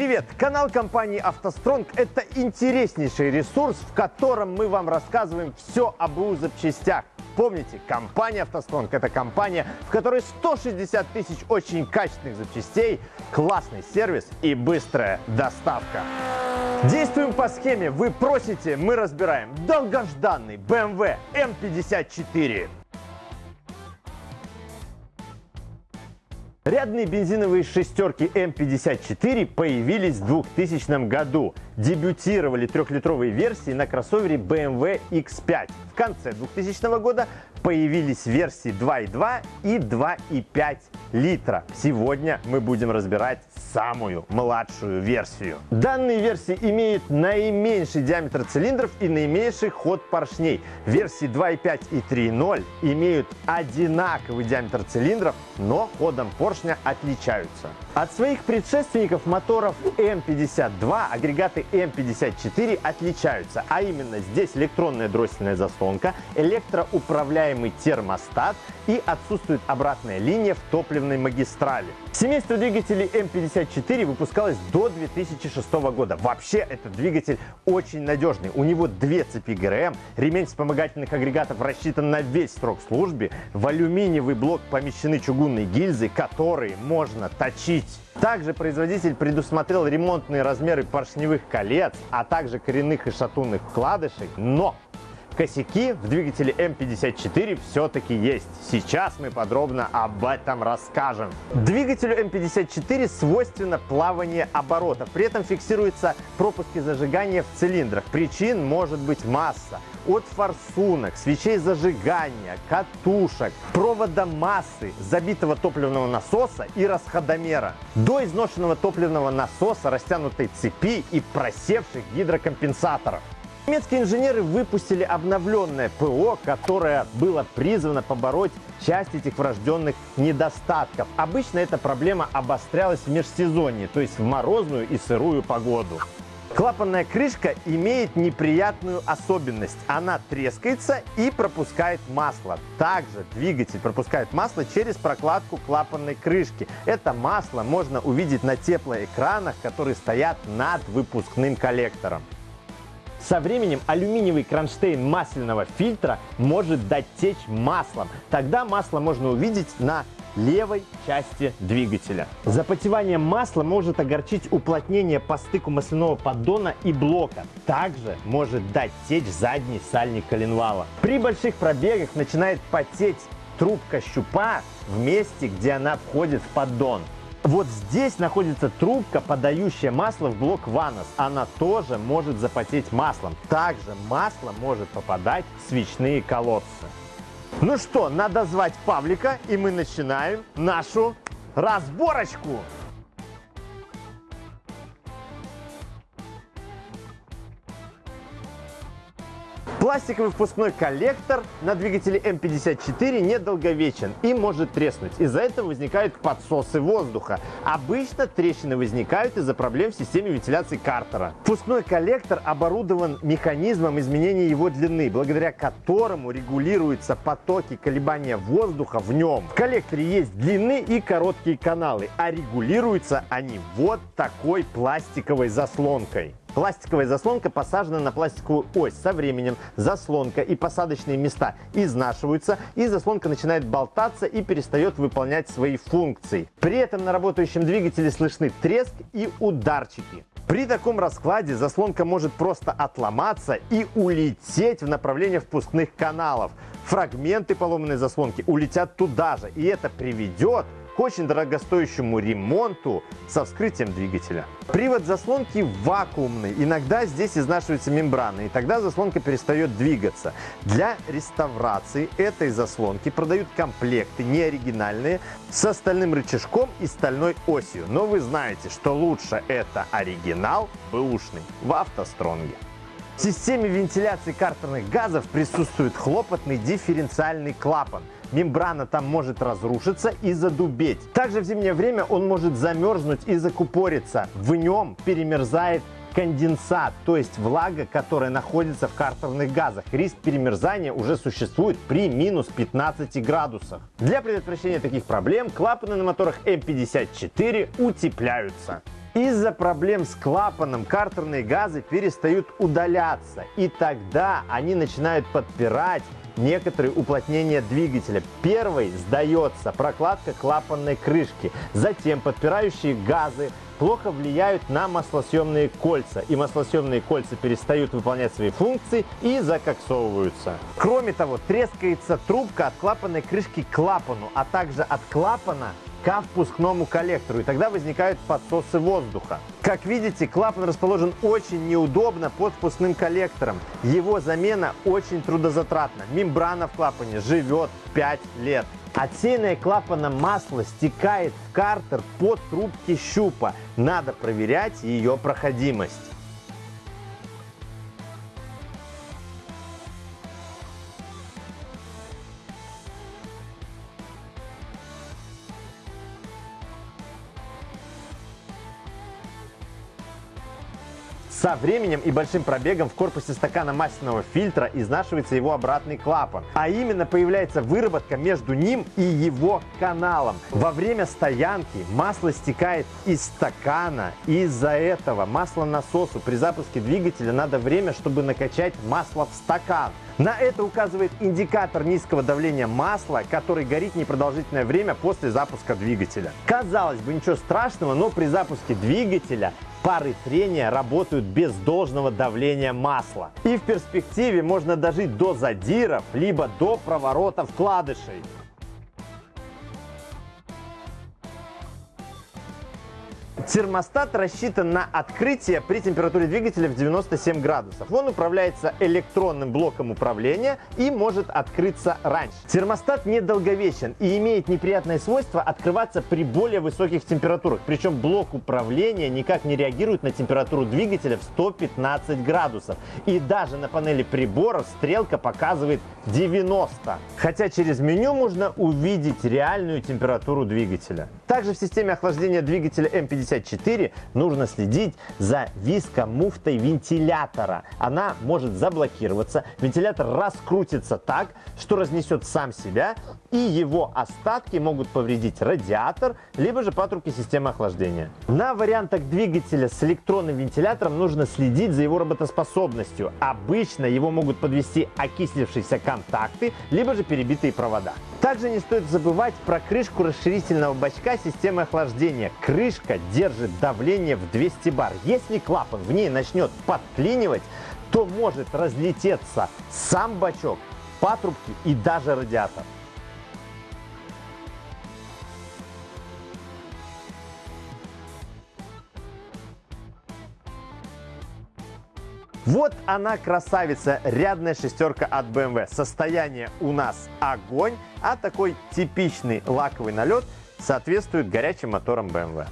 Привет! Канал компании «АвтоСтронг» – это интереснейший ресурс, в котором мы вам рассказываем все об БУ запчастях. Помните, компания «АвтоСтронг» – это компания, в которой 160 тысяч очень качественных запчастей, классный сервис и быстрая доставка. Действуем по схеме. Вы просите, мы разбираем. Долгожданный BMW M54. Рядные бензиновые шестерки М54 появились в 2000 году. Дебютировали трехлитровые версии на кроссовере BMW X5. В конце 2000 года появились версии 2.2 и 2.5 литра. Сегодня мы будем разбирать самую младшую версию. Данные версии имеют наименьший диаметр цилиндров и наименьший ход поршней. Версии 2.5 и 3.0 имеют одинаковый диаметр цилиндров, но ходом поршня отличаются. От своих предшественников моторов М52 агрегаты М54 отличаются, а именно здесь электронная дроссельная заслонка, электроуправляемый термостат и отсутствует обратная линия в топливной магистрали. Семейство двигателей М54 выпускалось до 2006 года. Вообще этот двигатель очень надежный. У него две цепи ГРМ, ремень вспомогательных агрегатов рассчитан на весь срок службы, в алюминиевый блок помещены чугунные гильзы, которые можно точить. Также производитель предусмотрел ремонтные размеры поршневых колец, а также коренных и шатунных вкладышей, но косяки в двигателе М54 все-таки есть. Сейчас мы подробно об этом расскажем. Двигателю М54 свойственно плавание оборотов. При этом фиксируются пропуски зажигания в цилиндрах. Причин может быть масса от форсунок, свечей зажигания, катушек, провода массы, забитого топливного насоса и расходомера, до изношенного топливного насоса, растянутой цепи и просевших гидрокомпенсаторов. Немецкие инженеры выпустили обновленное ПО, которое было призвано побороть часть этих врожденных недостатков. Обычно эта проблема обострялась в межсезонье, то есть в морозную и сырую погоду. Клапанная крышка имеет неприятную особенность. Она трескается и пропускает масло. Также двигатель пропускает масло через прокладку клапанной крышки. Это масло можно увидеть на теплоэкранах, которые стоят над выпускным коллектором. Со временем алюминиевый кронштейн масляного фильтра может дать течь маслом. Тогда масло можно увидеть на левой части двигателя. Запотевание масла может огорчить уплотнение по стыку масляного поддона и блока. Также может дать течь задний сальник коленвала. При больших пробегах начинает потеть трубка щупа в месте, где она входит в поддон. Вот здесь находится трубка, подающая масло в блок ВАНОС. Она тоже может запотеть маслом. Также масло может попадать в свечные колодцы. Ну что, надо звать Павлика, и мы начинаем нашу разборочку. Пластиковый впускной коллектор на двигателе М54 недолговечен и может треснуть. Из-за этого возникают подсосы воздуха. Обычно трещины возникают из-за проблем в системе вентиляции картера. Впускной коллектор оборудован механизмом изменения его длины, благодаря которому регулируются потоки колебания воздуха в нем. В коллекторе есть длинные и короткие каналы, а регулируются они вот такой пластиковой заслонкой. Пластиковая заслонка посажена на пластиковую ось. Со временем заслонка и посадочные места изнашиваются, и заслонка начинает болтаться и перестает выполнять свои функции. При этом на работающем двигателе слышны треск и ударчики. При таком раскладе заслонка может просто отломаться и улететь в направлении впускных каналов. Фрагменты поломанной заслонки улетят туда же, и это приведет очень дорогостоящему ремонту со вскрытием двигателя. Привод заслонки вакуумный. Иногда здесь изнашивается мембрана, и тогда заслонка перестает двигаться. Для реставрации этой заслонки продают комплекты неоригинальные с остальным рычажком и стальной осью. Но вы знаете, что лучше это оригинал бэушный в автостронге. В системе вентиляции картерных газов присутствует хлопотный дифференциальный клапан. Мембрана там может разрушиться и задубеть. Также в зимнее время он может замерзнуть и закупориться. В нем перемерзает конденсат, то есть влага, которая находится в картерных газах. Риск перемерзания уже существует при минус 15 градусах. Для предотвращения таких проблем клапаны на моторах М54 утепляются. Из-за проблем с клапаном картерные газы перестают удаляться, и тогда они начинают подпирать некоторые уплотнения двигателя. Первый сдается прокладка клапанной крышки, затем подпирающие газы плохо влияют на маслосъемные кольца, и маслосъемные кольца перестают выполнять свои функции и закоксовываются. Кроме того, трескается трубка от клапанной крышки к клапану, а также от клапана ко впускному коллектору, и тогда возникают подсосы воздуха. Как видите, клапан расположен очень неудобно под впускным коллектором. Его замена очень трудозатратна. Мембрана в клапане живет 5 лет. Отсеянное клапаном масло стекает в картер под трубки щупа. Надо проверять ее проходимость. Со временем и большим пробегом в корпусе стакана масляного фильтра изнашивается его обратный клапан, а именно появляется выработка между ним и его каналом. Во время стоянки масло стекает из стакана, из-за этого маслонасосу при запуске двигателя надо время, чтобы накачать масло в стакан. На это указывает индикатор низкого давления масла, который горит непродолжительное время после запуска двигателя. Казалось бы, ничего страшного, но при запуске двигателя пары трения работают без должного давления масла. И в перспективе можно дожить до задиров, либо до проворотов вкладышей. Термостат рассчитан на открытие при температуре двигателя в 97 градусов. Он управляется электронным блоком управления и может открыться раньше. Термостат недолговечен и имеет неприятное свойство открываться при более высоких температурах. Причем блок управления никак не реагирует на температуру двигателя в 115 градусов. И даже на панели приборов стрелка показывает 90. Хотя через меню можно увидеть реальную температуру двигателя. Также в системе охлаждения двигателя М54 нужно следить за вискомуфтой вентилятора. Она может заблокироваться, вентилятор раскрутится так, что разнесет сам себя, и его остатки могут повредить радиатор, либо же патрубки системы охлаждения. На вариантах двигателя с электронным вентилятором нужно следить за его работоспособностью. Обычно его могут подвести окислившиеся контакты, либо же перебитые провода. Также не стоит забывать про крышку расширительного бачка системы охлаждения. Крышка держит давление в 200 бар. Если клапан в ней начнет подклинивать, то может разлететься сам бачок, патрубки и даже радиатор. Вот она красавица, рядная шестерка от BMW. Состояние у нас огонь, а такой типичный лаковый налет соответствует горячим моторам BMW.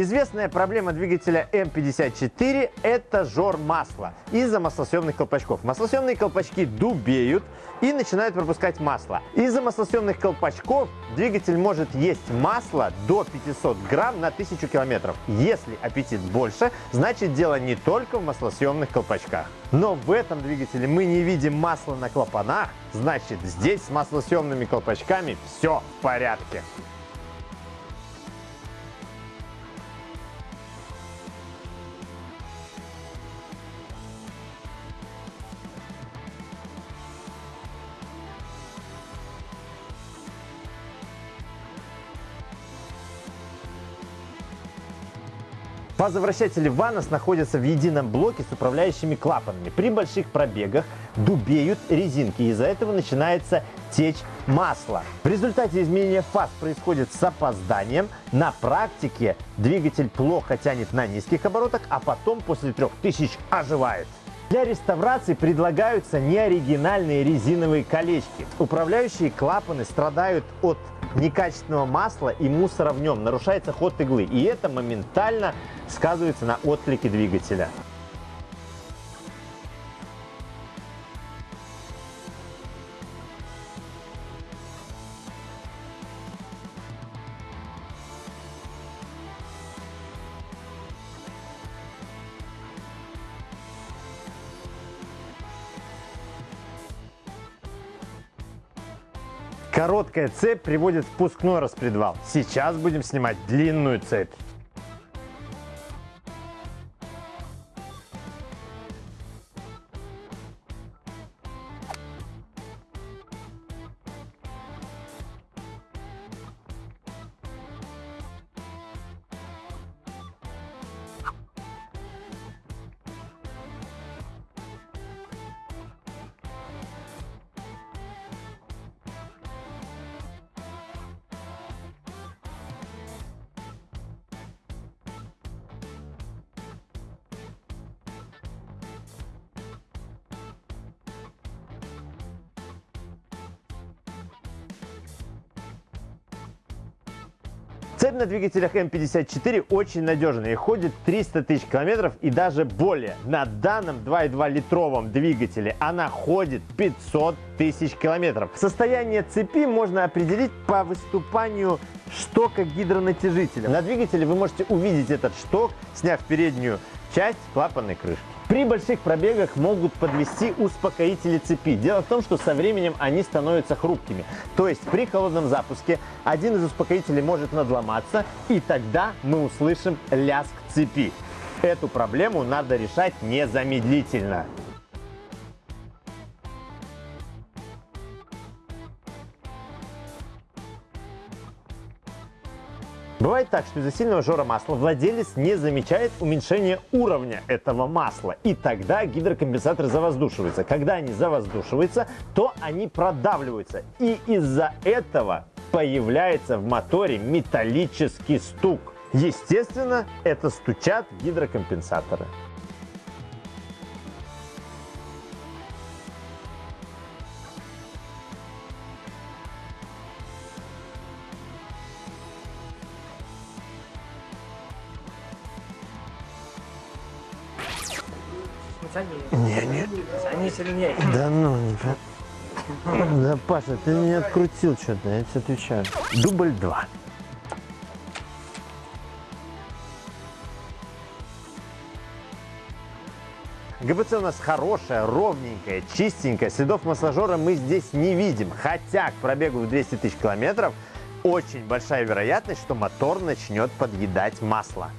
Известная проблема двигателя М54 – это жор масла из-за маслосъемных колпачков. Маслосъемные колпачки дубеют и начинают пропускать масло. Из-за маслосъемных колпачков двигатель может есть масло до 500 грамм на 1000 километров. Если аппетит больше, значит дело не только в маслосъемных колпачках. Но в этом двигателе мы не видим масла на клапанах, значит здесь с маслосъемными колпачками все в порядке. Фазовращатели Ванос находятся в едином блоке с управляющими клапанами. При больших пробегах дубеют резинки, из-за этого начинается течь масла. В результате изменения фаз происходит с опозданием. На практике двигатель плохо тянет на низких оборотах, а потом после 3000 оживает. Для реставрации предлагаются неоригинальные резиновые колечки. Управляющие клапаны страдают от некачественного масла и мусора в нем, нарушается ход иглы, и это моментально сказывается на отклике двигателя. Короткая цепь приводит впускной распредвал. Сейчас будем снимать длинную цепь. Цепь на двигателях М54 очень надежная и ходит 300 тысяч километров и даже более. На данном 2,2 литровом двигателе она ходит 500 тысяч километров. Состояние цепи можно определить по выступанию штока гидронатяжителя. На двигателе вы можете увидеть этот шток, сняв переднюю часть клапанной крышки. При больших пробегах могут подвести успокоители цепи. Дело в том, что со временем они становятся хрупкими. То есть при холодном запуске один из успокоителей может надломаться, и тогда мы услышим лязг цепи. Эту проблему надо решать незамедлительно. Бывает так, что из-за сильного жора масла владелец не замечает уменьшения уровня этого масла. И тогда гидрокомпенсаторы завоздушиваются. Когда они завоздушиваются, то они продавливаются. И из-за этого появляется в моторе металлический стук. Естественно, это стучат гидрокомпенсаторы. Не, не. Они сильнее. Да ну, не Да, Паша, ты меня открутил что-то, я тебе отвечаю. Дубль 2. ГБЦ у нас хорошая, ровненькая, чистенькая. Следов масложора мы здесь не видим. Хотя к пробегу в 200 тысяч километров очень большая вероятность, что мотор начнет подъедать масло.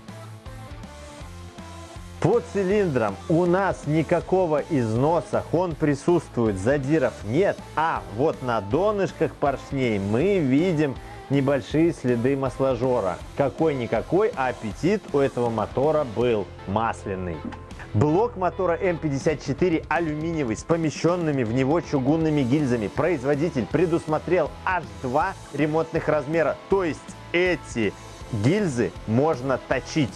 По цилиндрам у нас никакого износа, он присутствует, задиров нет. А вот на донышках поршней мы видим небольшие следы масложора. Какой-никакой, аппетит у этого мотора был масляный. Блок мотора М54 алюминиевый с помещенными в него чугунными гильзами. Производитель предусмотрел аж два ремонтных размера. То есть эти гильзы можно точить.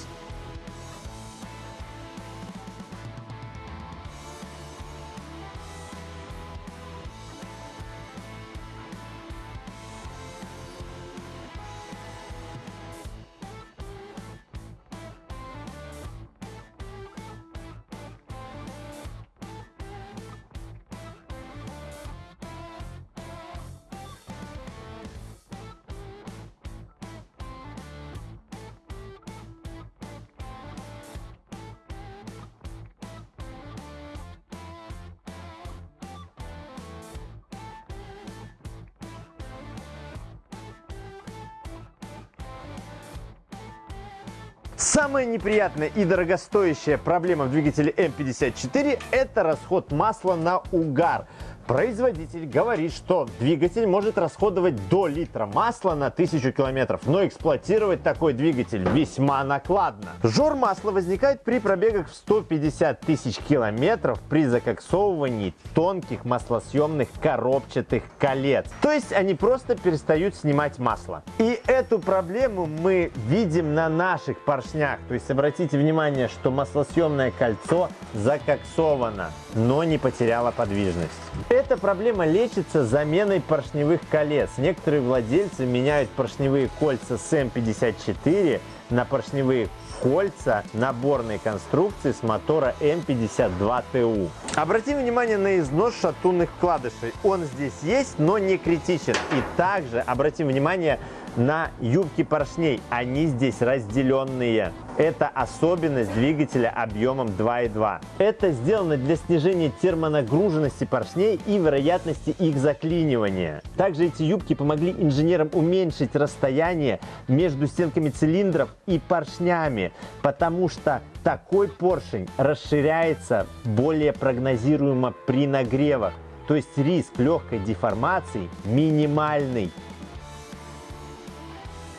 Самая неприятная и дорогостоящая проблема в двигателе М54 – это расход масла на угар. Производитель говорит, что двигатель может расходовать до литра масла на 1000 километров, но эксплуатировать такой двигатель весьма накладно. Жор масла возникает при пробегах в 150 тысяч километров при закоксовывании тонких маслосъемных коробчатых колец. То есть они просто перестают снимать масло. И эту проблему мы видим на наших поршнях. То есть обратите внимание, что маслосъемное кольцо закоксовано, но не потеряло подвижность. Эта проблема лечится заменой поршневых колец. Некоторые владельцы меняют поршневые кольца с М54 на поршневые кольца наборной конструкции с мотора М52ТУ. Обратим внимание на износ шатунных вкладышей. Он здесь есть, но не критичен. И также обратим внимание на юбки поршней. Они здесь разделенные. Это особенность двигателя объемом 2.2. Это сделано для снижения термонагруженности поршней и вероятности их заклинивания. Также эти юбки помогли инженерам уменьшить расстояние между стенками цилиндров и поршнями, потому что такой поршень расширяется более прогнозируемо при нагревах. То есть риск легкой деформации минимальный.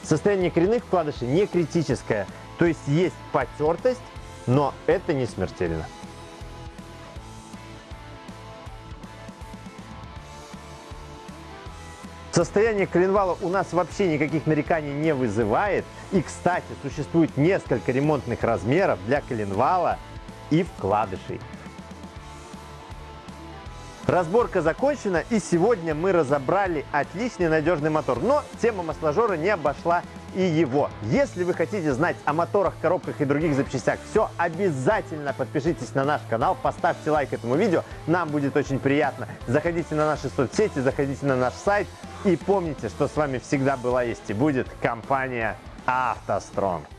Состояние коренных вкладышей не критическое. То есть есть потертость, но это не смертельно. Состояние коленвала у нас вообще никаких нареканий не вызывает. И, кстати, существует несколько ремонтных размеров для коленвала и вкладышей. Разборка закончена, и сегодня мы разобрали отличный надежный мотор. Но тема масложора не обошла и его. Если вы хотите знать о моторах, коробках и других запчастях все, обязательно подпишитесь на наш канал, поставьте лайк этому видео, нам будет очень приятно. Заходите на наши соцсети, заходите на наш сайт и помните, что с вами всегда была есть и будет компания «АвтоСтронг».